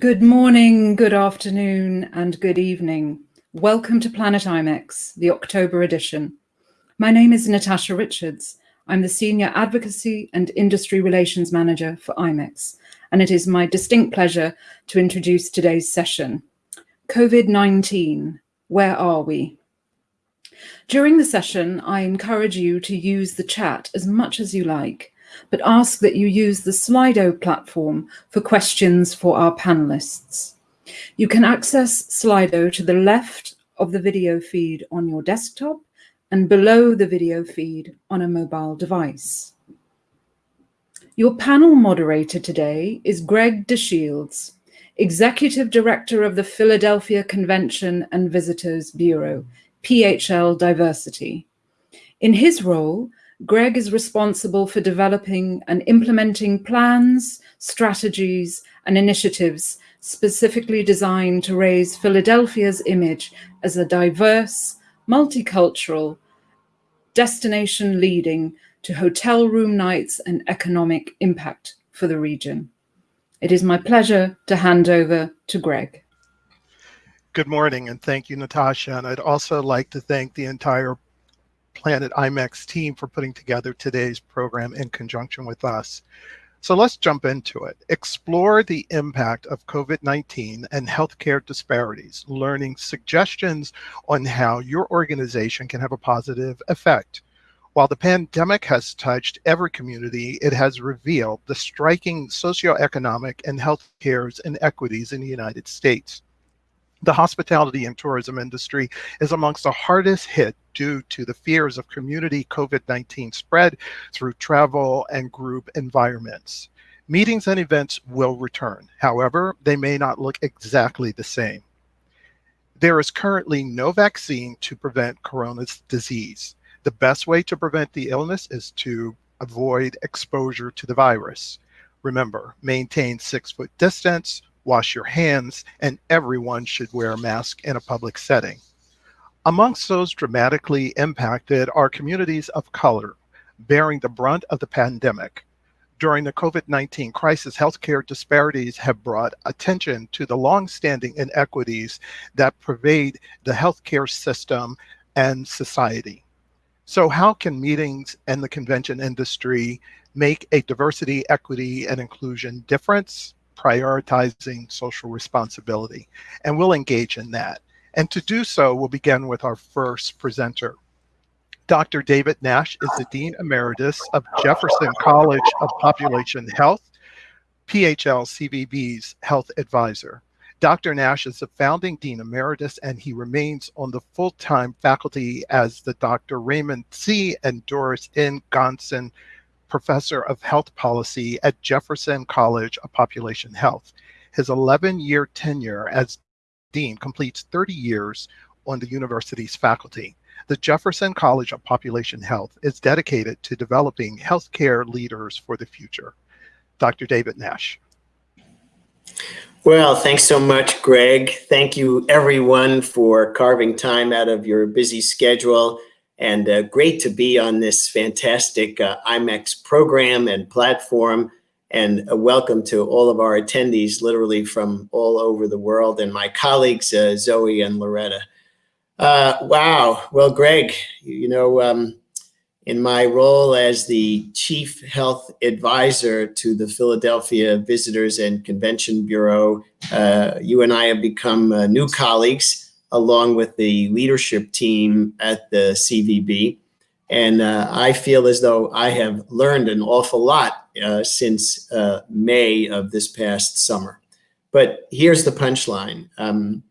Good morning, good afternoon, and good evening. Welcome to Planet IMEX, the October edition. My name is Natasha Richards. I'm the Senior Advocacy and Industry Relations Manager for IMEX, and it is my distinct pleasure to introduce today's session. COVID-19, where are we? During the session, I encourage you to use the chat as much as you like but ask that you use the Slido platform for questions for our panelists. You can access Slido to the left of the video feed on your desktop and below the video feed on a mobile device. Your panel moderator today is Greg DeShields, Executive Director of the Philadelphia Convention and Visitors Bureau, PHL Diversity. In his role, Greg is responsible for developing and implementing plans, strategies, and initiatives specifically designed to raise Philadelphia's image as a diverse, multicultural destination leading to hotel room nights and economic impact for the region. It is my pleasure to hand over to Greg. Good morning, and thank you, Natasha. And I'd also like to thank the entire Planet IMEX team for putting together today's program in conjunction with us. So let's jump into it. Explore the impact of COVID-19 and healthcare disparities, learning suggestions on how your organization can have a positive effect. While the pandemic has touched every community, it has revealed the striking socioeconomic and healthcare inequities in the United States the hospitality and tourism industry is amongst the hardest hit due to the fears of community COVID-19 spread through travel and group environments. Meetings and events will return. However, they may not look exactly the same. There is currently no vaccine to prevent coronavirus disease. The best way to prevent the illness is to avoid exposure to the virus. Remember, maintain six foot distance, wash your hands, and everyone should wear a mask in a public setting. Amongst those dramatically impacted are communities of color, bearing the brunt of the pandemic. During the COVID-19 crisis, healthcare disparities have brought attention to the long-standing inequities that pervade the healthcare system and society. So how can meetings and the convention industry make a diversity, equity, and inclusion difference? Prioritizing social responsibility. And we'll engage in that. And to do so, we'll begin with our first presenter. Dr. David Nash is the Dean Emeritus of Jefferson College of Population Health, PHL CVB's health advisor. Dr. Nash is the founding Dean Emeritus, and he remains on the full-time faculty as the Dr. Raymond C. and Doris N. Grandon professor of health policy at Jefferson College of Population Health. His 11-year tenure as dean completes 30 years on the university's faculty. The Jefferson College of Population Health is dedicated to developing healthcare leaders for the future. Dr. David Nash. Well, thanks so much, Greg. Thank you everyone for carving time out of your busy schedule and uh, great to be on this fantastic uh, IMEX program and platform. And a welcome to all of our attendees, literally from all over the world, and my colleagues, uh, Zoe and Loretta. Uh, wow. Well, Greg, you know, um, in my role as the Chief Health Advisor to the Philadelphia Visitors and Convention Bureau, uh, you and I have become uh, new colleagues along with the leadership team at the CVB. And uh, I feel as though I have learned an awful lot uh, since uh, May of this past summer. But here's the punchline. Um,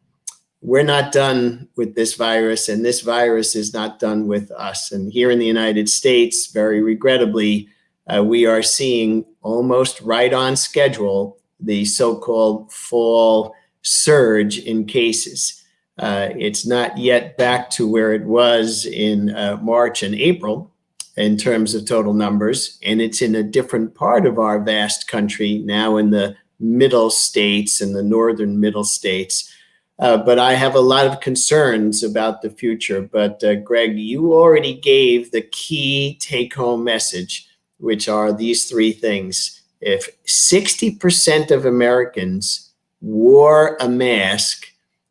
we're not done with this virus and this virus is not done with us. And here in the United States, very regrettably, uh, we are seeing almost right on schedule the so-called fall surge in cases. Uh, it's not yet back to where it was in uh, March and April in terms of total numbers, and it's in a different part of our vast country now in the middle states and the northern middle states. Uh, but I have a lot of concerns about the future. But uh, Greg, you already gave the key take home message, which are these three things. If 60% of Americans wore a mask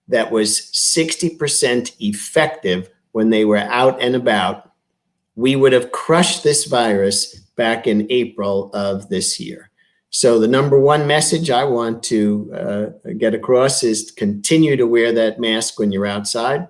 that was 60% effective when they were out and about, we would have crushed this virus back in April of this year. So the number one message I want to uh, get across is continue to wear that mask when you're outside,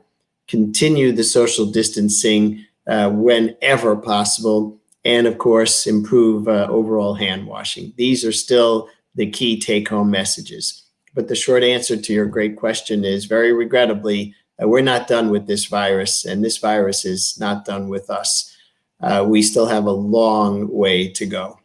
continue the social distancing uh, whenever possible, and of course, improve uh, overall hand washing. These are still the key take home messages. But the short answer to your great question is very regrettably, uh, we're not done with this virus and this virus is not done with us. Uh, we still have a long way to go.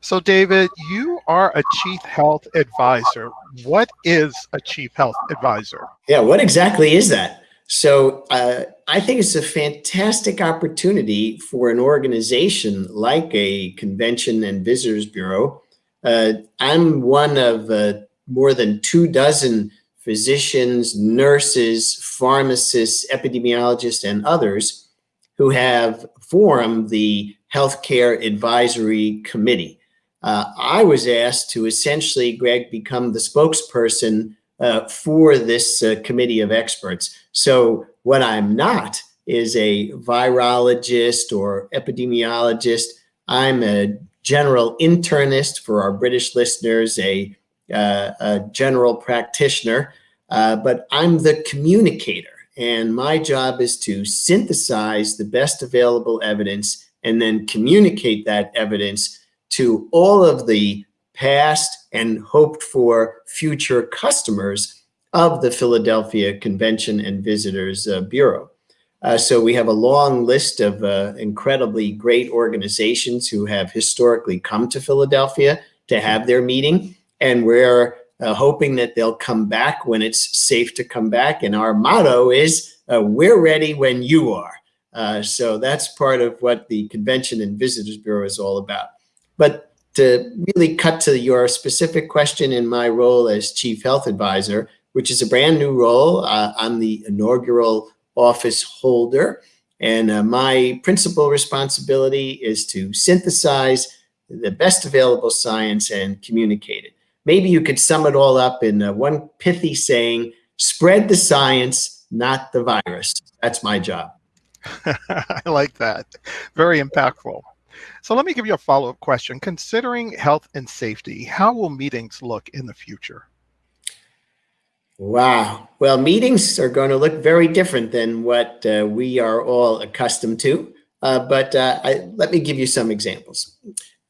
So David, you are a chief health advisor. What is a chief health advisor? Yeah, what exactly is that? So uh, I think it's a fantastic opportunity for an organization like a convention and visitors bureau. Uh, I'm one of uh, more than two dozen physicians, nurses, pharmacists, epidemiologists, and others who have formed the Healthcare Advisory Committee. Uh, I was asked to essentially, Greg, become the spokesperson uh, for this uh, committee of experts. So what I'm not is a virologist or epidemiologist. I'm a general internist for our British listeners, a, uh, a general practitioner, uh, but I'm the communicator. And my job is to synthesize the best available evidence and then communicate that evidence to all of the past and hoped for future customers of the Philadelphia Convention and Visitors uh, Bureau. Uh, so we have a long list of uh, incredibly great organizations who have historically come to Philadelphia to have their meeting. And we're uh, hoping that they'll come back when it's safe to come back. And our motto is, uh, we're ready when you are. Uh, so that's part of what the Convention and Visitors Bureau is all about. But to really cut to your specific question in my role as Chief Health Advisor, which is a brand new role. Uh, I'm the inaugural office holder. And uh, my principal responsibility is to synthesize the best available science and communicate it. Maybe you could sum it all up in uh, one pithy saying, spread the science, not the virus. That's my job. I like that. Very impactful. So let me give you a follow-up question. Considering health and safety, how will meetings look in the future? Wow. Well, meetings are going to look very different than what uh, we are all accustomed to. Uh, but uh, I, let me give you some examples.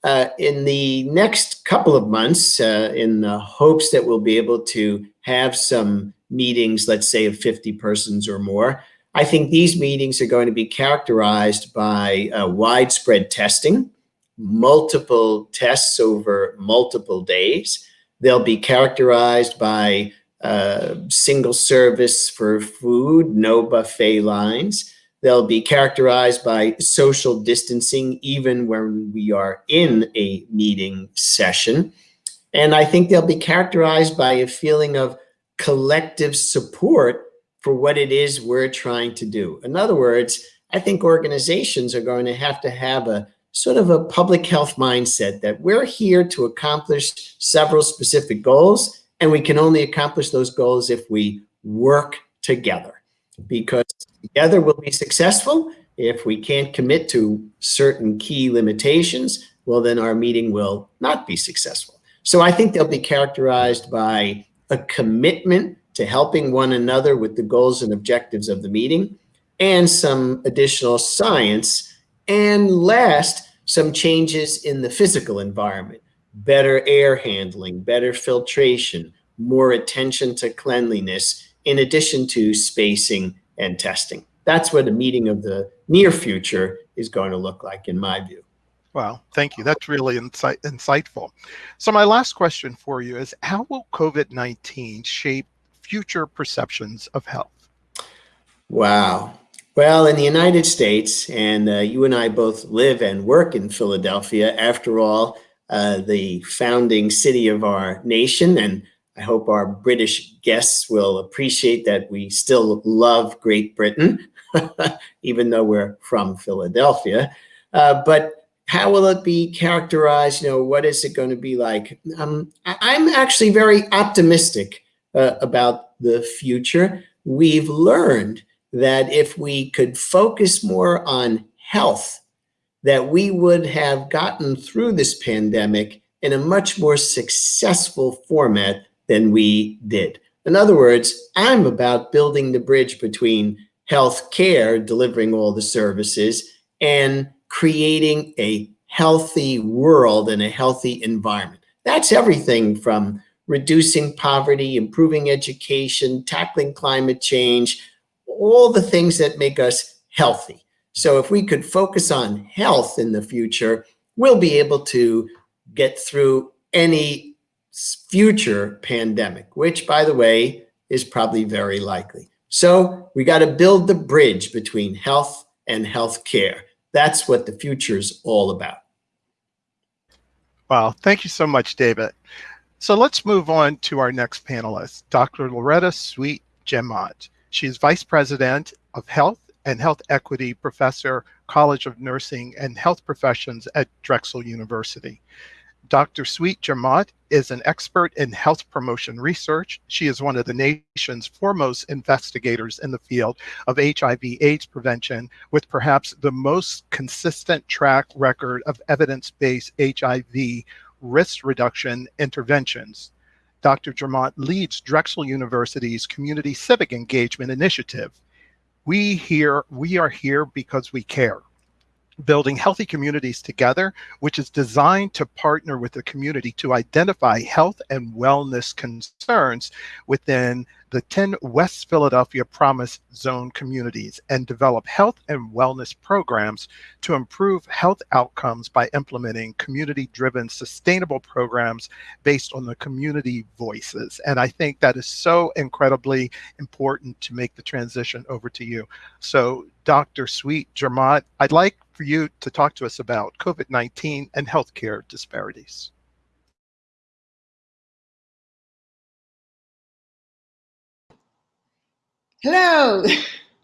Uh, in the next couple of months, uh, in the hopes that we'll be able to have some meetings, let's say of 50 persons or more, I think these meetings are going to be characterized by uh, widespread testing, multiple tests over multiple days. They'll be characterized by uh, single service for food, no buffet lines. They'll be characterized by social distancing even when we are in a meeting session. And I think they'll be characterized by a feeling of collective support for what it is we're trying to do. In other words, I think organizations are going to have to have a sort of a public health mindset that we're here to accomplish several specific goals and we can only accomplish those goals if we work together because together we'll be successful. If we can't commit to certain key limitations, well, then our meeting will not be successful. So I think they'll be characterized by a commitment to helping one another with the goals and objectives of the meeting and some additional science. And last, some changes in the physical environment better air handling, better filtration, more attention to cleanliness, in addition to spacing and testing. That's what a meeting of the near future is going to look like in my view. Wow, thank you. That's really insight, insightful. So my last question for you is, how will COVID-19 shape future perceptions of health? Wow. Well, in the United States, and uh, you and I both live and work in Philadelphia, after all, uh, the founding city of our nation. And I hope our British guests will appreciate that we still love Great Britain, even though we're from Philadelphia. Uh, but how will it be characterized? You know, what is it going to be like? Um, I'm actually very optimistic uh, about the future. We've learned that if we could focus more on health, that we would have gotten through this pandemic in a much more successful format than we did. In other words, I'm about building the bridge between health care, delivering all the services, and creating a healthy world and a healthy environment. That's everything from reducing poverty, improving education, tackling climate change, all the things that make us healthy. So if we could focus on health in the future, we'll be able to get through any future pandemic, which by the way, is probably very likely. So we got to build the bridge between health and health care. That's what the future is all about. Wow, thank you so much, David. So let's move on to our next panelist, Dr. Loretta Sweet Jemmott. She is Vice President of Health and Health Equity Professor, College of Nursing and Health Professions at Drexel University. Dr. Sweet Jemmott is an expert in health promotion research. She is one of the nation's foremost investigators in the field of HIV AIDS prevention with perhaps the most consistent track record of evidence-based HIV risk reduction interventions. Dr. Jemmott leads Drexel University's Community Civic Engagement Initiative. We here, we are here because we care. Building healthy communities together, which is designed to partner with the community to identify health and wellness concerns within the 10 West Philadelphia Promise Zone communities and develop health and wellness programs to improve health outcomes by implementing community-driven sustainable programs based on the community voices. And I think that is so incredibly important to make the transition over to you. So Dr. Sweet Jemmott, I'd like for you to talk to us about COVID-19 and healthcare disparities. Hello.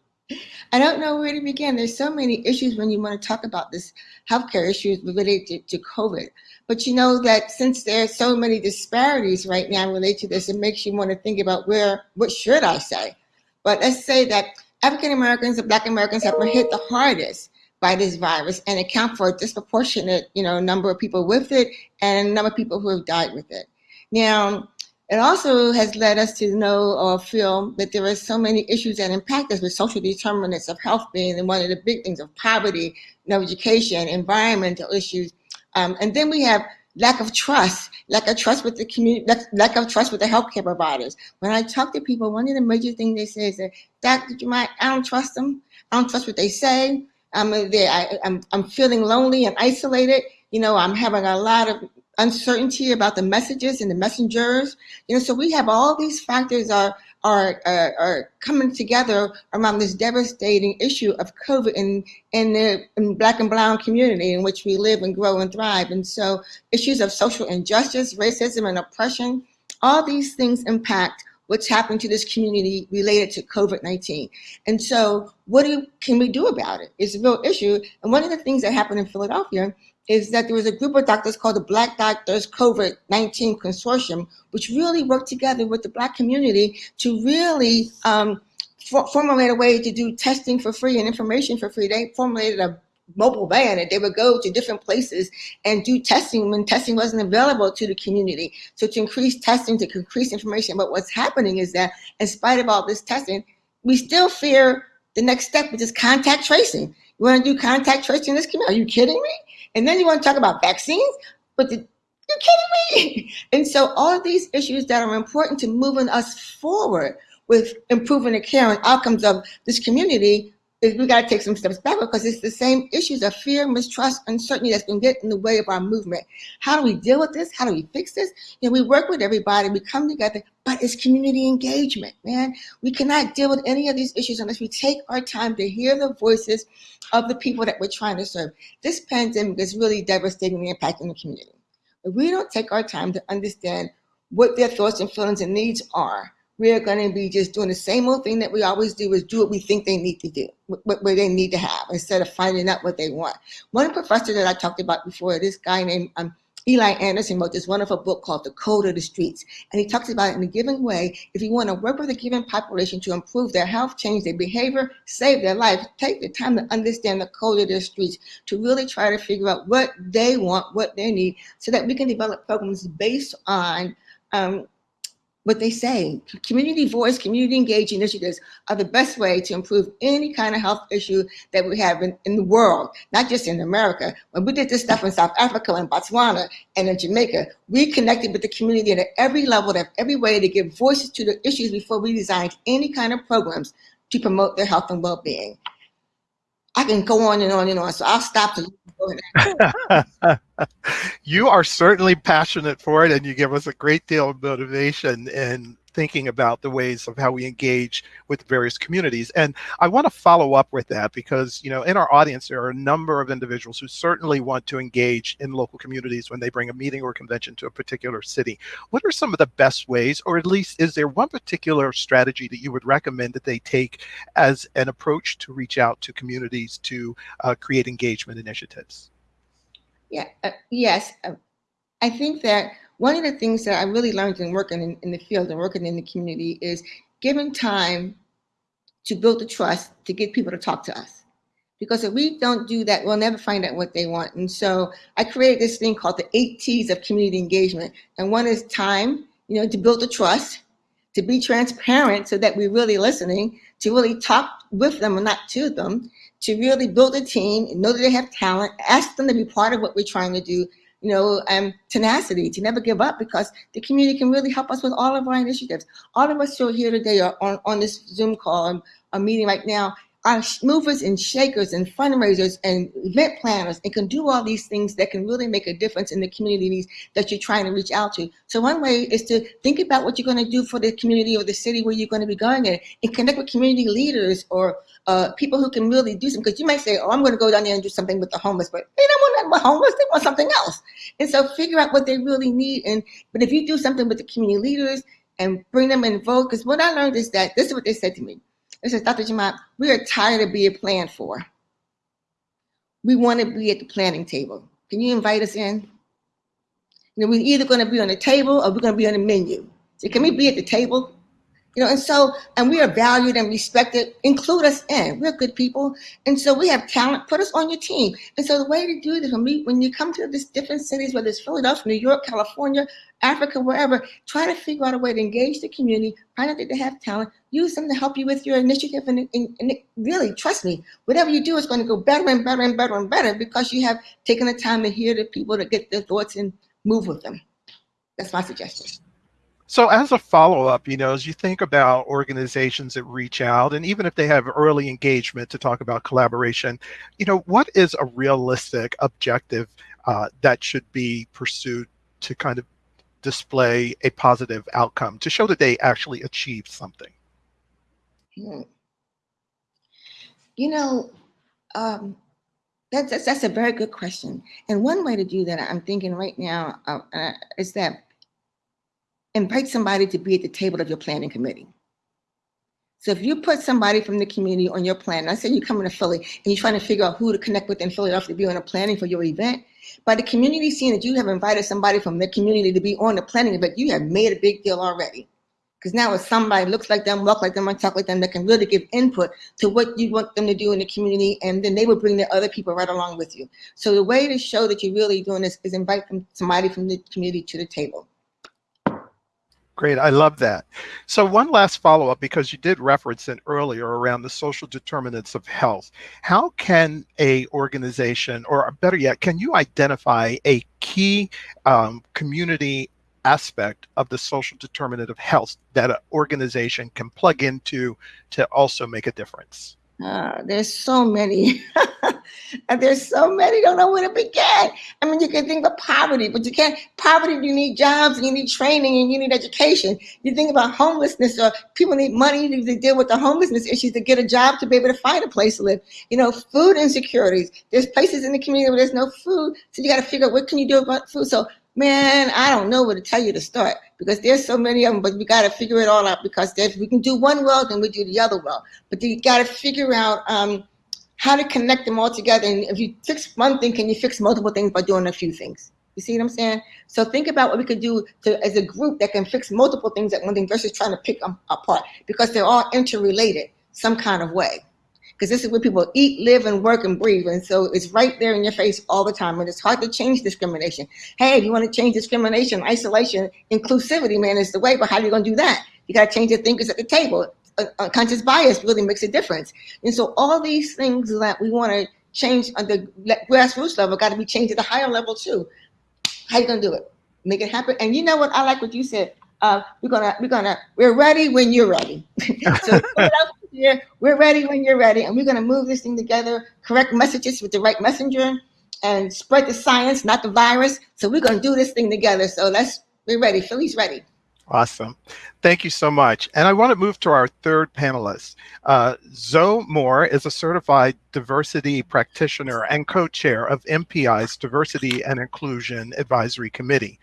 I don't know where to begin. There's so many issues when you want to talk about this healthcare issues related to, to COVID. But you know that since there are so many disparities right now related to this, it makes you want to think about where, what should I say? But let's say that African Americans and Black Americans have been hit the hardest by this virus and account for a disproportionate, you know, number of people with it and a number of people who have died with it. Now, it also has led us to know or feel that there are so many issues that impact us with social determinants of health being one of the big things of poverty, no education, environmental issues. Um, and then we have lack of trust, lack of trust with the community, lack of trust with the healthcare providers. When I talk to people, one of the major things they say is that, Dr. Jemmott, I don't trust them. I don't trust what they say. I'm there. I, I'm, I'm feeling lonely and isolated. You know, I'm having a lot of uncertainty about the messages and the messengers. You know, so we have all these factors are are are, are coming together around this devastating issue of COVID in in the in Black and Brown community in which we live and grow and thrive. And so, issues of social injustice, racism, and oppression, all these things impact what's happening to this community related to COVID-19. And so what do, can we do about it? It's a real issue. And one of the things that happened in Philadelphia is that there was a group of doctors called the Black Doctors COVID-19 Consortium, which really worked together with the Black community to really um, formulate a way to do testing for free and information for free. They formulated a mobile van and they would go to different places and do testing when testing wasn't available to the community. So to increase testing, to increase information. But what's happening is that in spite of all this testing, we still fear the next step, which is contact tracing. You want to do contact tracing in this community? Are you kidding me? And then you want to talk about vaccines? But the, you're kidding me? And so all of these issues that are important to moving us forward with improving the care and outcomes of this community we got to take some steps back because it's the same issues of fear, mistrust, uncertainty that's going to get in the way of our movement. How do we deal with this? How do we fix this? You know, we work with everybody, we come together, but it's community engagement, man. We cannot deal with any of these issues unless we take our time to hear the voices of the people that we're trying to serve. This pandemic is really devastating devastatingly impacting the community. If we don't take our time to understand what their thoughts and feelings and needs are, we're going to be just doing the same old thing that we always do is do what we think they need to do, what, what they need to have, instead of finding out what they want. One professor that I talked about before, this guy named um, Eli Anderson wrote this wonderful book called The Code of the Streets. And he talks about in a given way. If you want to work with a given population to improve their health, change their behavior, save their life, take the time to understand the code of their streets to really try to figure out what they want, what they need, so that we can develop programs based on um, what they say. Community voice, community engaged initiatives are the best way to improve any kind of health issue that we have in, in the world, not just in America. When we did this stuff in South Africa and Botswana and in Jamaica, we connected with the community at every level, at every way to give voices to the issues before we designed any kind of programs to promote their health and well-being. I can go on and on and on, so I'll stop to you are certainly passionate for it, and you give us a great deal of motivation in thinking about the ways of how we engage with various communities. And I want to follow up with that because, you know, in our audience, there are a number of individuals who certainly want to engage in local communities when they bring a meeting or convention to a particular city. What are some of the best ways, or at least is there one particular strategy that you would recommend that they take as an approach to reach out to communities to uh, create engagement initiatives? Yeah, uh, yes. Uh, I think that one of the things that I really learned in working in, in the field and working in the community is giving time to build the trust to get people to talk to us. Because if we don't do that, we'll never find out what they want. And so I created this thing called the eight T's of community engagement. And one is time, you know, to build the trust, to be transparent so that we're really listening, to really talk with them and not to them, to really build a team, and know that they have talent, ask them to be part of what we're trying to do, you know, um, tenacity to never give up because the community can really help us with all of our initiatives. All of us who are here today are on, on this Zoom call, um, a meeting right now, are movers and shakers and fundraisers and event planners and can do all these things that can really make a difference in the communities that you're trying to reach out to. So one way is to think about what you're going to do for the community or the city where you're going to be going in and connect with community leaders or uh, people who can really do something. Because you might say, oh, I'm going to go down there and do something with the homeless, but they don't want that homeless. They want something else. And so figure out what they really need. And But if you do something with the community leaders and bring them involved, because what I learned is that, this is what they said to me. They said, Dr. Jemmott, we are tired of being planned for. We want to be at the planning table. Can you invite us in? You know, we're either going to be on the table or we're going to be on the menu. So can we be at the table? You know, and so, and we are valued and respected. Include us in. We're good people. And so we have talent. Put us on your team. And so the way to do this, when, we, when you come to these different cities, whether it's Philadelphia, New York, California, Africa, wherever, try to figure out a way to engage the community, find out that they have talent, use them to help you with your initiative. And, and, and really, trust me, whatever you do is going to go better and better and better and better because you have taken the time to hear the people to get their thoughts and move with them. That's my suggestion. So as a follow-up, you know, as you think about organizations that reach out, and even if they have early engagement to talk about collaboration, you know, what is a realistic objective uh, that should be pursued to kind of display a positive outcome, to show that they actually achieved something? Hmm. You know, um, that's, that's, that's a very good question. And one way to do that, I'm thinking right now, uh, uh, is that invite somebody to be at the table of your planning committee. So if you put somebody from the community on your plan, I say you're coming to Philly and you're trying to figure out who to connect with in Philadelphia to be on a planning for your event, by the community seeing that you have invited somebody from the community to be on the planning event, you have made a big deal already. Because now if somebody looks like them, walk like them, and talk like them that can really give input to what you want them to do in the community, and then they will bring the other people right along with you. So the way to show that you're really doing this is invite somebody from the community to the table. Great, I love that. So one last follow-up, because you did reference it earlier around the social determinants of health. How can a organization, or better yet, can you identify a key um, community aspect of the social determinant of health that an organization can plug into to also make a difference? Uh, there's so many. there's so many, don't know where to begin. I mean, you can think about poverty, but you can't, poverty, you need jobs and you need training and you need education. You think about homelessness or people need money to deal with the homelessness issues to get a job to be able to find a place to live. You know, food insecurities. There's places in the community where there's no food. So you got to figure out what can you do about food. So Man, I don't know where to tell you to start because there's so many of them, but we got to figure it all out because if we can do one well, then we do the other well. But you got to figure out um, how to connect them all together. And if you fix one thing, can you fix multiple things by doing a few things? You see what I'm saying? So think about what we could do to, as a group that can fix multiple things at one thing versus trying to pick them apart because they're all interrelated some kind of way because this is where people eat, live, and work and breathe. And so it's right there in your face all the time. And it's hard to change discrimination. Hey, if you want to change discrimination, isolation, inclusivity, man, is the way. But how are you going to do that? You got to change the thinkers at the table. Unconscious bias really makes a difference. And so all these things that we want to change on the grassroots level got to be changed at the higher level too. How you going to do it? Make it happen. And you know what? I like what you said. Uh, we're gonna, we're gonna, we're ready when you're ready. so here. We're ready when you're ready. And we're going to move this thing together, correct messages with the right messenger, and spread the science, not the virus. So we're going to do this thing together. So let's, we're ready. Philly's ready. Awesome. Thank you so much. And I want to move to our third panelist. Uh, Zoe Moore is a certified diversity practitioner and co-chair of MPI's Diversity and Inclusion Advisory Committee.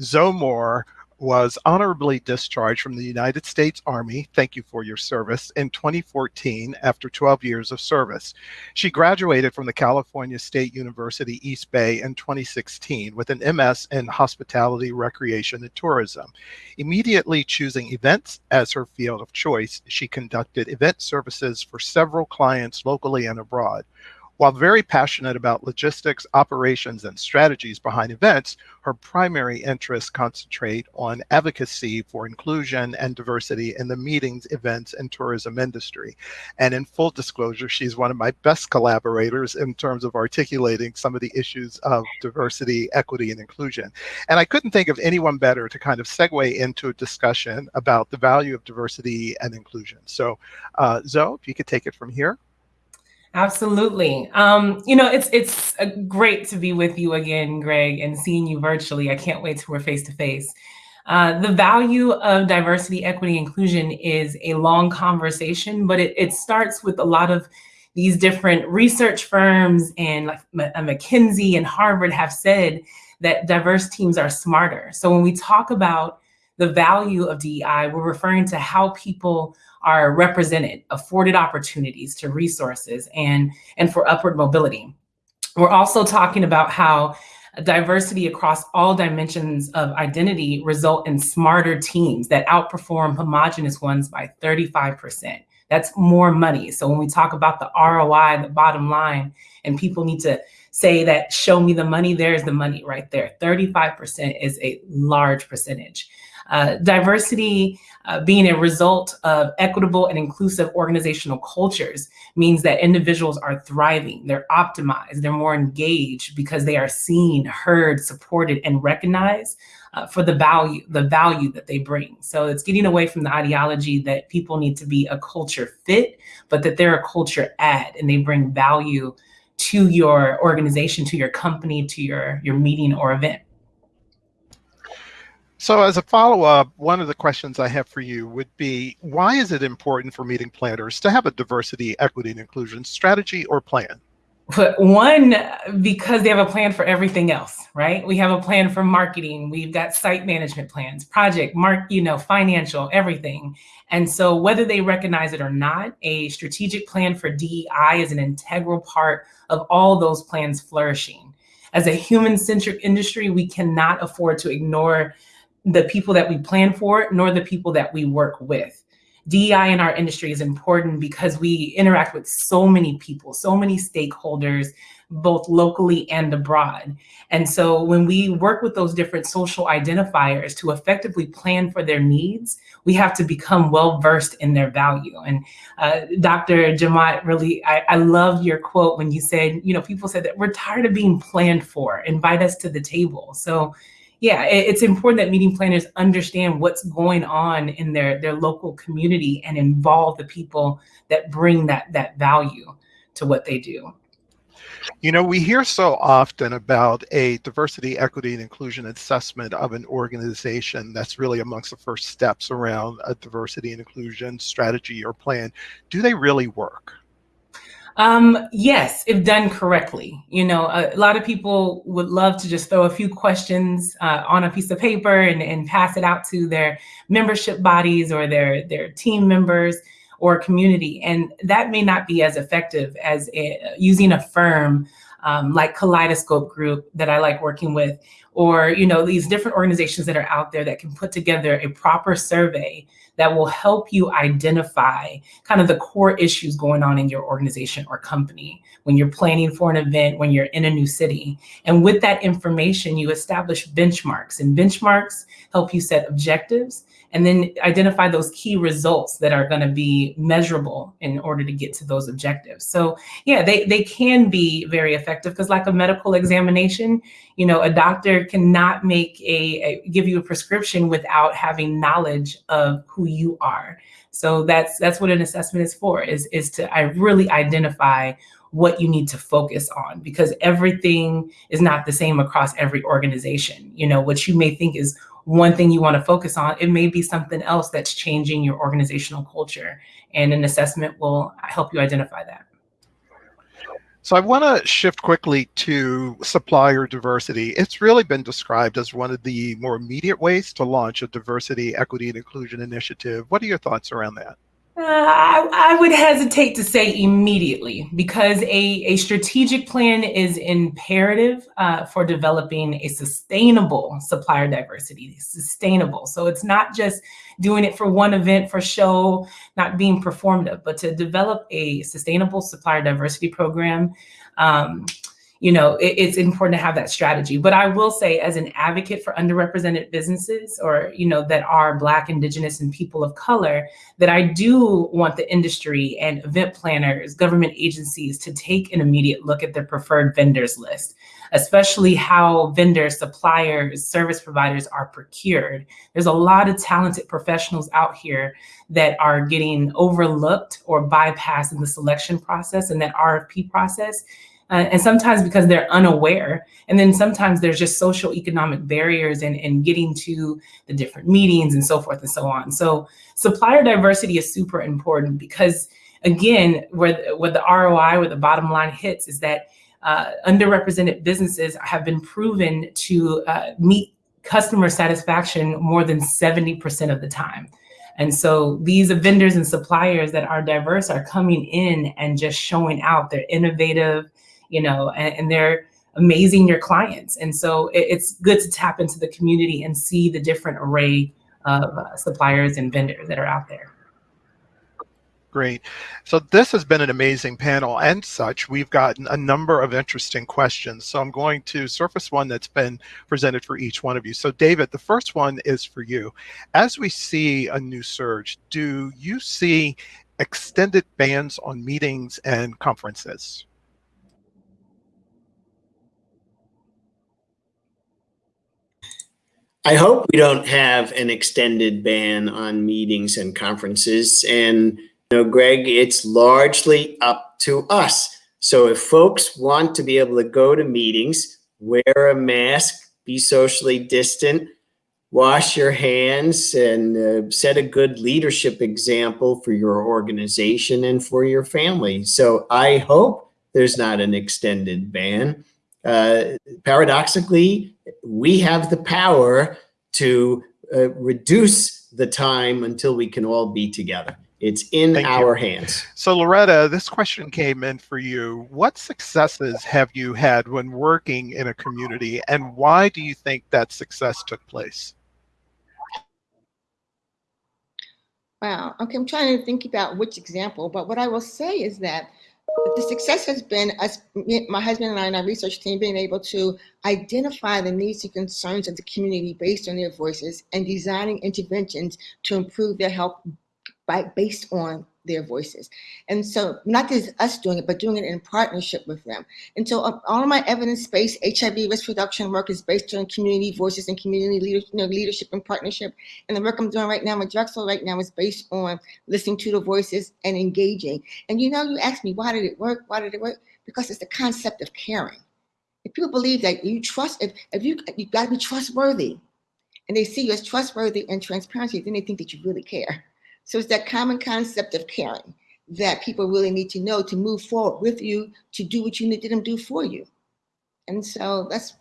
Zoe Moore was honorably discharged from the United States Army, thank you for your service, in 2014 after 12 years of service. She graduated from the California State University East Bay in 2016 with an MS in Hospitality, Recreation, and Tourism. Immediately choosing events as her field of choice, she conducted event services for several clients locally and abroad. While very passionate about logistics, operations, and strategies behind events, her primary interests concentrate on advocacy for inclusion and diversity in the meetings, events, and tourism industry. And in full disclosure, she's one of my best collaborators in terms of articulating some of the issues of diversity, equity, and inclusion. And I couldn't think of anyone better to kind of segue into a discussion about the value of diversity and inclusion. So uh, Zoe, if you could take it from here. Absolutely. Um, you know, it's it's great to be with you again, Greg, and seeing you virtually. I can't wait till we're face to face. Uh, the value of diversity, equity, inclusion is a long conversation, but it, it starts with a lot of these different research firms and like uh, McKinsey and Harvard have said that diverse teams are smarter. So when we talk about the value of DEI, we're referring to how people are represented, afforded opportunities to resources and, and for upward mobility. We're also talking about how diversity across all dimensions of identity result in smarter teams that outperform homogenous ones by 35%. That's more money. So when we talk about the ROI, the bottom line, and people need to say that, show me the money, there's the money right there. 35% is a large percentage. Uh, diversity uh, being a result of equitable and inclusive organizational cultures means that individuals are thriving, they're optimized, they're more engaged because they are seen, heard, supported, and recognized uh, for the value, the value that they bring. So it's getting away from the ideology that people need to be a culture fit, but that they're a culture add and they bring value to your organization, to your company, to your, your meeting or event. So as a follow-up, one of the questions I have for you would be, why is it important for meeting planners to have a diversity, equity, and inclusion strategy or plan? One, because they have a plan for everything else, right? We have a plan for marketing. We've got site management plans, project, mark, you know, financial, everything. And so whether they recognize it or not, a strategic plan for DEI is an integral part of all those plans flourishing. As a human-centric industry, we cannot afford to ignore the people that we plan for, nor the people that we work with. DEI in our industry is important because we interact with so many people, so many stakeholders, both locally and abroad. And so when we work with those different social identifiers to effectively plan for their needs, we have to become well-versed in their value. And uh, Dr. Jemmott, really, I, I loved your quote when you said, you know, people said that we're tired of being planned for, invite us to the table. So yeah, it's important that meeting planners understand what's going on in their, their local community and involve the people that bring that, that value to what they do. You know, we hear so often about a diversity, equity, and inclusion assessment of an organization. That's really amongst the first steps around a diversity and inclusion strategy or plan. Do they really work? Um, yes, if done correctly. You know, a, a, lot of people would love to just throw a few questions uh, on a piece of paper and, and pass it out to their membership bodies or their, their team members or community. And that may not be as effective as a, using a firm um, like Kaleidoscope Group that I like working with, or you know these different organizations that are out there that can put together a proper survey that will help you identify kind of the core issues going on in your organization or company when you're planning for an event, when you're in a new city. And with that information, you establish benchmarks and benchmarks help you set objectives and then identify those key results that are going to be measurable in order to get to those objectives. So yeah, they, they can be very effective because like a medical examination, you know, a doctor cannot make a, a give you a prescription without having knowledge of who you are. So that's that's what an assessment is for, is, is to I really identify what you need to focus on because everything is not the same across every organization. You know, what you may think is one thing you want to focus on, it may be something else that's changing your organizational culture. And an assessment will help you identify that. So I want to shift quickly to supplier diversity. It's really been described as one of the more immediate ways to launch a diversity, equity, and inclusion initiative. What are your thoughts around that? Uh, I, I, would hesitate to say immediately because a, a strategic plan is imperative uh, for developing a sustainable supplier diversity, sustainable. So it's not just doing it for one event for show, not being performative, but to develop a sustainable supplier diversity program um, you know, it, it's important to have that strategy. But I will say as an advocate for underrepresented businesses or, you know, that are Black, Indigenous, and people of color, that I do want the industry and event planners, government agencies to take an immediate look at their preferred vendors list especially how vendors, suppliers, service providers are procured. There's a lot of talented professionals out here that are getting overlooked or bypassed in the selection process and that RFP process uh, and sometimes because they're unaware. And then sometimes there's just social economic barriers and, in getting to the different meetings and so forth and so on. So supplier diversity is super important because again, where, where the ROI, where the bottom line hits is that uh, underrepresented businesses have been proven to uh, meet customer satisfaction more than 70% of the time. And so these vendors and suppliers that are diverse are coming in and just showing out. They're innovative, you know, and, and they're amazing your clients. And so it, it's good to tap into the community and see the different array of uh, suppliers and vendors that are out there. Great. So this has been an amazing panel and such. We've gotten a number of interesting questions. So I'm going to surface one that's been presented for each one of you. So David, the first one is for you. As we see a new surge, do you see extended bans on meetings and conferences? I hope we don't have an extended ban on meetings and conferences. And, you know, Greg, it's largely up to us. So if folks want to be able to go to meetings, wear a mask, be socially distant, wash your hands, and uh, set a good leadership example for your organization and for your family. So I hope there's not an extended ban uh, paradoxically, we have the power to uh, reduce the time until we can all be together. It's in Thank our you. hands. So Loretta, this question came in for you. What successes have you had when working in a community and why do you think that success took place? Wow, okay, I'm trying to think about which example, but what I will say is that the success has been us, my husband and I and our research team being able to identify the needs and concerns of the community based on their voices and designing interventions to improve their health by, based on their voices. And so not just us doing it, but doing it in partnership with them. And so uh, all of my evidence-based HIV risk reduction work is based on community voices and community leader, you know, leadership and partnership. And the work I'm doing right now with Drexel right now is based on listening to the voices and engaging. And you know, you asked me, why did it work? Why did it work? Because it's the concept of caring. If people believe that you trust, if, if you, you gotta be trustworthy, and they see you as trustworthy and transparency, then they think that you really care. So it's that common concept of caring. that people really need to know to move forward with you to do what you need them to do for you. And so that's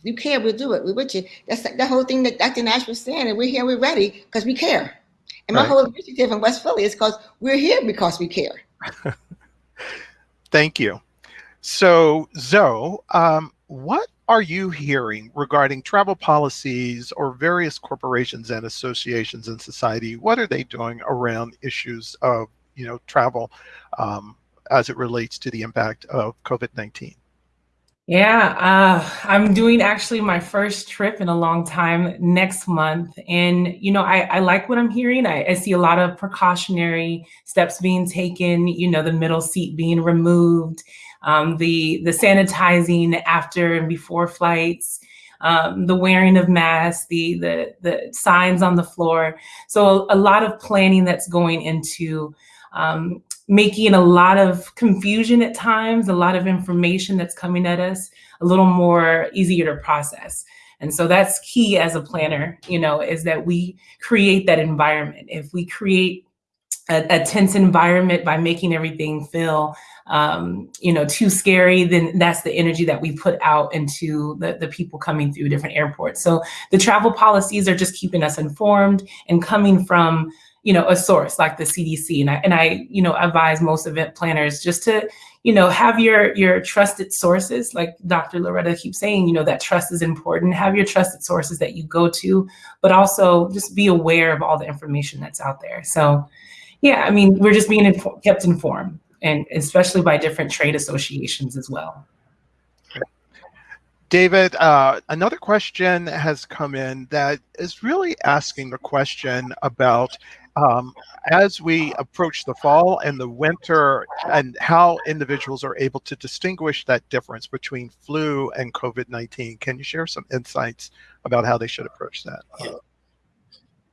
if you care, we'll do it. We're with you. That's the whole thing that Dr. Nash was saying, and we're here, we're ready because we care. And my right. whole initiative in West Philly is because we're here because we care. Thank you. So, Zoe, um, what are you hearing regarding travel policies or various corporations and associations in society? What are they doing around issues of, you know, travel um, as it relates to the impact of COVID-19? Yeah, uh, I'm doing actually my first trip in a long time next month. And, you know, I, I like what I'm hearing. I, I, see a lot of precautionary steps being taken, you know, the middle seat being removed, um, the, the sanitizing after and before flights, um, the wearing of masks, the, the, the signs on the floor. So a, lot of planning that's going into um, making a lot of confusion at times, a lot of information that's coming at us, a little more easier to process. And so that's key as a planner, you know, is that we create that environment. If we create a, a tense environment by making everything feel, um, you know, too scary, then that's the energy that we put out into the, the people coming through different airports. So the travel policies are just keeping us informed and coming from you know, a source like the CDC. And I, and I, you know, advise most event planners just to, you know, have your, your trusted sources, like Dr. Loretta keeps saying, you know, that trust is important. Have your trusted sources that you go to, but also just be aware of all the information that's out there. So yeah, I mean, we're just being infor kept informed and especially by different trade associations as well. David, uh, another question has come in that is really asking the question about um, as we approach the fall and the winter and how individuals are able to distinguish that difference between flu and COVID-19. Can you share some insights about how they should approach that?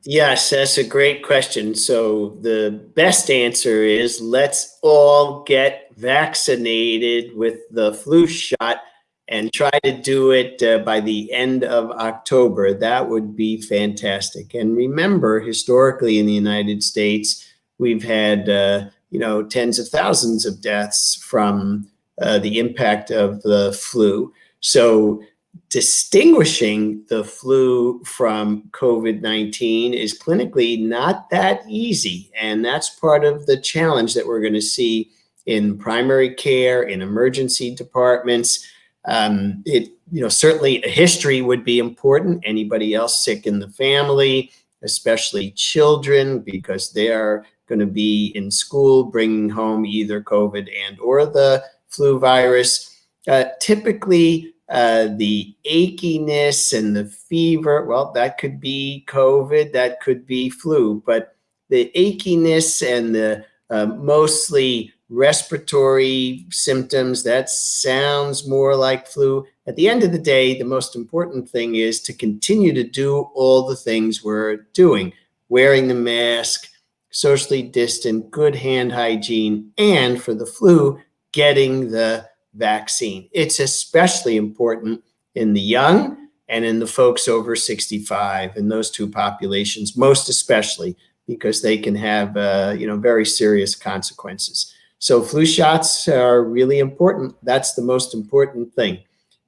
Yes, that's a great question. So the best answer is let's all get vaccinated with the flu shot and try to do it uh, by the end of October. That would be fantastic. And remember, historically in the United States, we've had, uh, you know, tens of thousands of deaths from uh, the impact of the flu. So distinguishing the flu from COVID-19 is clinically not that easy. And that's part of the challenge that we're gonna see in primary care, in emergency departments, um, it, you know, certainly a history would be important. Anybody else sick in the family, especially children, because they are going to be in school bringing home either COVID and or the flu virus. Uh, typically, uh, the achiness and the fever, well, that could be COVID, that could be flu, but the achiness and the uh, mostly respiratory symptoms, that sounds more like flu. At the end of the day, the most important thing is to continue to do all the things we're doing, wearing the mask, socially distant, good hand hygiene, and for the flu, getting the vaccine. It's especially important in the young and in the folks over 65 in those two populations, most especially because they can have, uh, you know, very serious consequences. So flu shots are really important. That's the most important thing.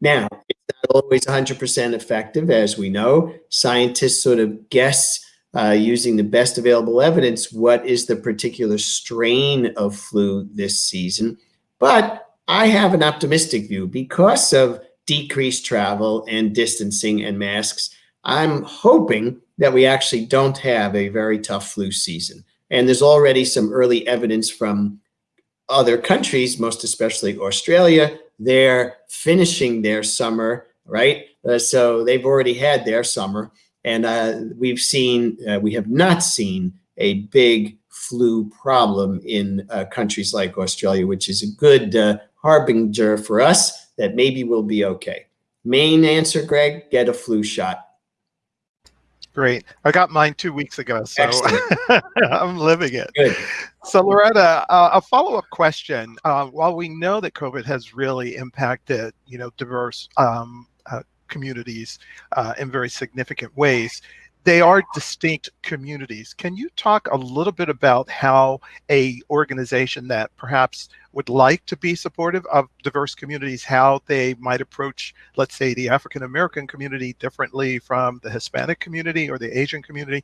Now, it's not always 100% effective, as we know. Scientists sort of guess uh, using the best available evidence what is the particular strain of flu this season. But I have an optimistic view because of decreased travel and distancing and masks. I'm hoping that we actually don't have a very tough flu season. And there's already some early evidence from other countries, most especially Australia, they're finishing their summer, right? Uh, so they've already had their summer. And uh, we've seen, uh, we have not seen a big flu problem in uh, countries like Australia, which is a good uh, harbinger for us that maybe we'll be okay. Main answer, Greg, get a flu shot. Great. I got mine two weeks ago, so I'm living it. Good. So Loretta, uh, a follow-up question. Uh, while we know that COVID has really impacted, you know, diverse um, uh, communities uh, in very significant ways, they are distinct communities. Can you talk a little bit about how a organization that perhaps would like to be supportive of diverse communities, how they might approach, let's say, the African American community differently from the Hispanic community or the Asian community,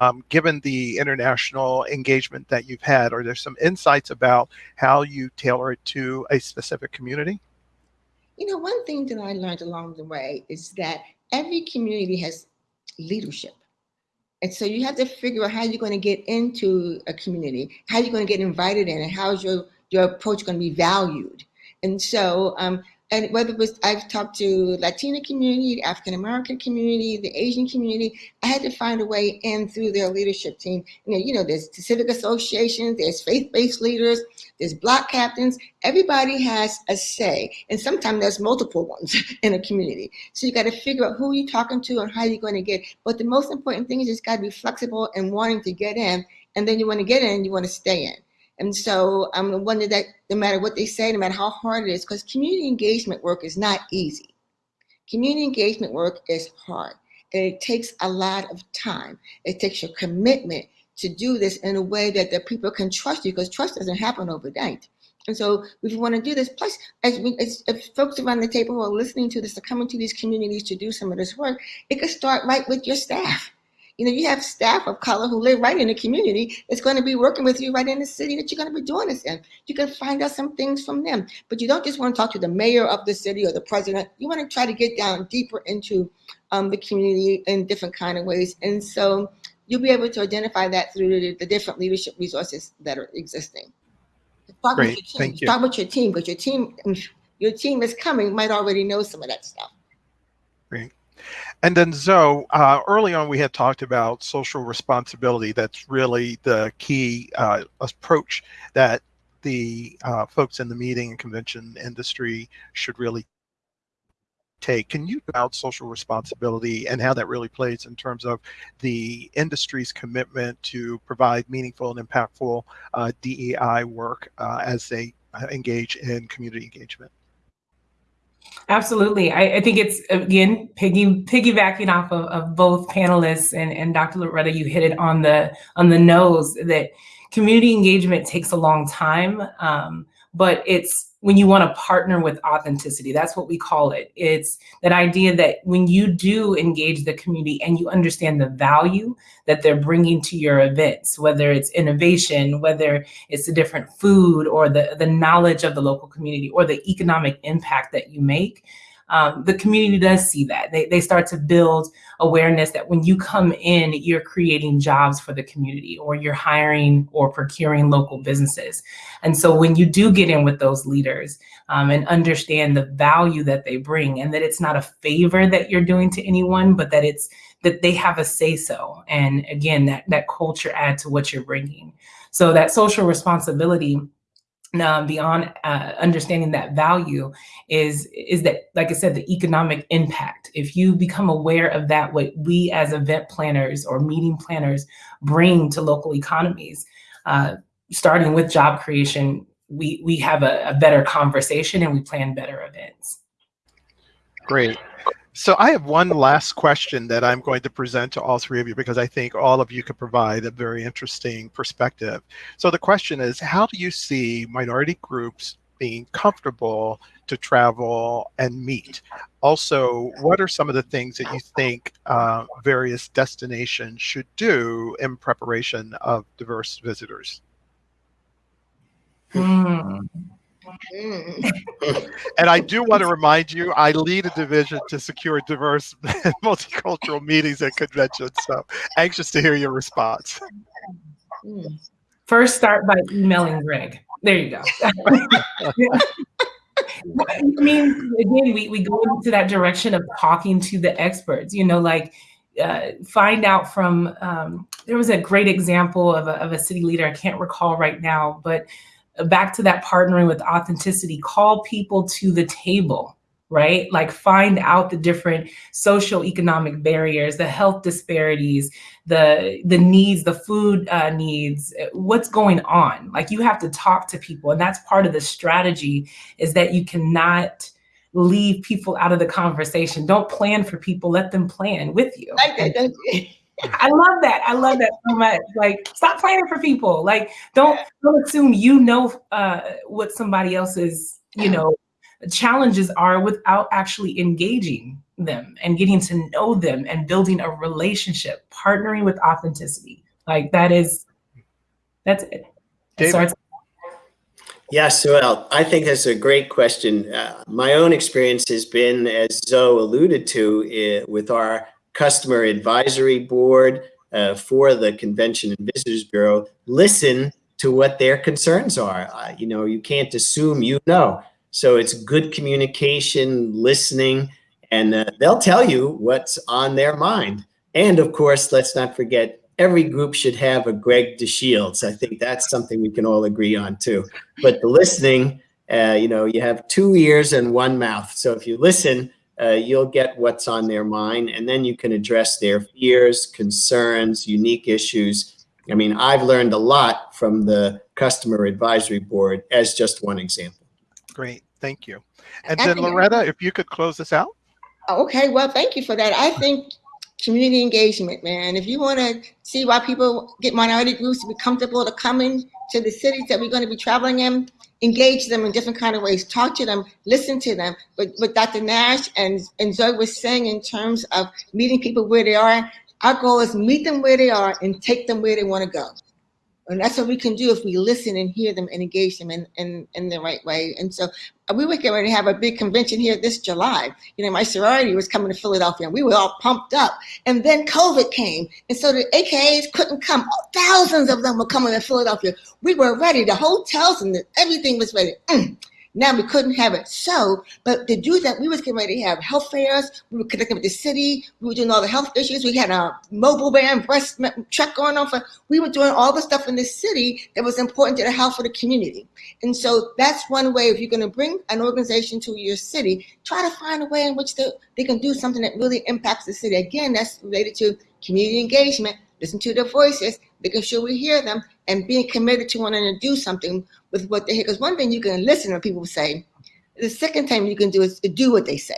um, given the international engagement that you've had? Are there some insights about how you tailor it to a specific community? You know, one thing that I learned along the way is that every community has leadership. And so you have to figure out how you're going to get into a community, how you're going to get invited in, and how is your, your approach going to be valued. And so um, and whether it was I've talked to Latina community, African American community, the Asian community, I had to find a way in through their leadership team. You know, you know, there's civic associations, there's faith-based leaders, there's block captains. Everybody has a say, and sometimes there's multiple ones in a community. So you got to figure out who you're talking to and how you're going to get. But the most important thing is just got to be flexible and wanting to get in, and then you want to get in, you want to stay in. And so um, I'm wondering that no matter what they say, no matter how hard it is, because community engagement work is not easy. Community engagement work is hard. And it takes a lot of time. It takes your commitment to do this in a way that the people can trust you, because trust doesn't happen overnight. And so if you want to do this, plus as, we, as folks around the table who are listening to this are coming to these communities to do some of this work, it could start right with your staff. You know, you have staff of color who live right in the community that's going to be working with you right in the city that you're going to be doing this in. You can find out some things from them, but you don't just want to talk to the mayor of the city or the president. You want to try to get down deeper into um, the community in different kind of ways. And so you'll be able to identify that through the, the different leadership resources that are existing. Talk Great, thank you. Talk with your team because your team, your team is coming might already know some of that stuff. Great. And then Zoe, uh, early on we had talked about social responsibility. That's really the key uh, approach that the uh, folks in the meeting and convention industry should really take. Can you about social responsibility and how that really plays in terms of the industry's commitment to provide meaningful and impactful uh, DEI work uh, as they uh, engage in community engagement? Absolutely. I, I, think it's again piggy piggybacking off of, of both panelists and, and Dr. Loretta, you hit it on the on the nose that community engagement takes a long time. Um, but it's when you want to partner with authenticity. That's what we call it. It's that idea that when you do engage the community and you understand the value that they're bringing to your events, whether it's innovation, whether it's the different food or the, the knowledge of the local community or the economic impact that you make, um, the community does see that. They, they start to build awareness that when you come in, you're creating jobs for the community or you're hiring or procuring local businesses. And so when you do get in with those leaders um, and understand the value that they bring and that it's not a favor that you're doing to anyone, but that it's that they have a say so. And again, that, that culture add to what you're bringing. So that social responsibility um, beyond uh, understanding that value is is that like i said the economic impact. If you become aware of that what we as event planners or meeting planners bring to local economies uh, starting with job creation we we have a, a better conversation and we plan better events. Great so I have one last question that I'm going to present to all three of you because I think all of you could provide a very interesting perspective. So the question is, how do you see minority groups being comfortable to travel and meet? Also, what are some of the things that you think uh, various destinations should do in preparation of diverse visitors? Mm. Mm. and I do want to remind you, I lead a division to secure diverse multicultural meetings and conventions. So anxious to hear your response. First, start by emailing Greg. There you go. I mean, again, we, we go into that direction of talking to the experts, you know, like uh, find out from, um, there was a great example of a, of a city leader, I can't recall right now, but back to that partnering with authenticity, call people to the table, right? Like find out the different social economic barriers, the health disparities, the the needs, the food uh, needs, what's going on. Like you have to talk to people. And that's part of the strategy is that you cannot leave people out of the conversation. Don't plan for people, let them plan with you. Like that, don't you? I love that. I love that so much. Like, stop playing for people. Like, don't don't assume you know uh, what somebody else's you know challenges are without actually engaging them and getting to know them and building a relationship, partnering with authenticity. Like that is that's it. David. Yes, well, I think that's a great question. Uh, my own experience has been, as Zoe alluded to, uh, with our customer advisory board uh, for the Convention and Visitors Bureau, listen to what their concerns are. Uh, you know, you can't assume you know. So it's good communication, listening, and uh, they'll tell you what's on their mind. And of course, let's not forget every group should have a Greg DeShields. I think that's something we can all agree on too. But the listening, uh, you know, you have two ears and one mouth. So if you listen, uh, you'll get what's on their mind and then you can address their fears, concerns, unique issues. I mean, I've learned a lot from the customer advisory board as just one example. Great, thank you. And then Loretta, if you could close this out. Okay, well, thank you for that. I think community engagement, man. If you want to see why people get minority groups to be comfortable to come in to the cities that we're going to be traveling in, engage them in different kind of ways, talk to them, listen to them. But what Dr. Nash and, and Zoe was saying in terms of meeting people where they are, our goal is meet them where they are and take them where they want to go. And that's what we can do if we listen and hear them and engage them in, in, in the right way. And so uh, we were going to have a big convention here this July. You know, my sorority was coming to Philadelphia and we were all pumped up. And then COVID came. And so the AKAs couldn't come. Thousands of them were coming to Philadelphia. We were ready. The hotels and the, everything was ready. Mm. Now we couldn't have it so, but to do that, we was getting ready to have health fairs. We were connecting with the city. We were doing all the health issues. We had a mobile van breast truck going on for, we were doing all the stuff in the city that was important to the health of the community. And so that's one way, if you're gonna bring an organization to your city, try to find a way in which they, they can do something that really impacts the city. Again, that's related to community engagement, listen to their voices, making sure we hear them, and being committed to wanting to do something with what they hear. Because one thing you can listen to people say, the second time you can do is do what they say.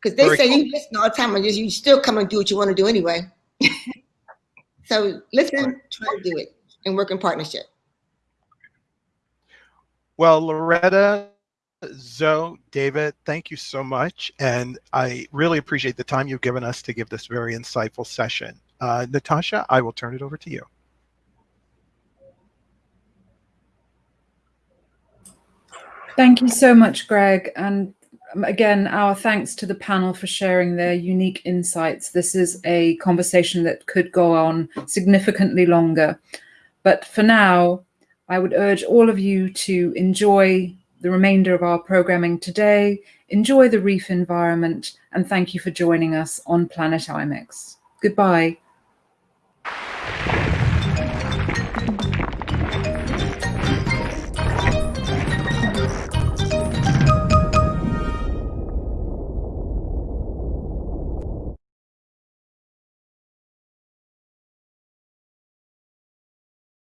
Because they Very say cool. you listen all the time and you still come and do what you want to do anyway. so listen, try to do it, and work in partnership. Well, Loretta, Zoe, David, thank you so much. And I really appreciate the time you've given us to give this very insightful session. Uh, Natasha, I will turn it over to you. Thank you so much, Greg. And again, our thanks to the panel for sharing their unique insights. This is a conversation that could go on significantly longer. But for now, I would urge all of you to enjoy the remainder of our programming today, enjoy the reef environment, and thank you for joining us on Planet IMEX. Goodbye.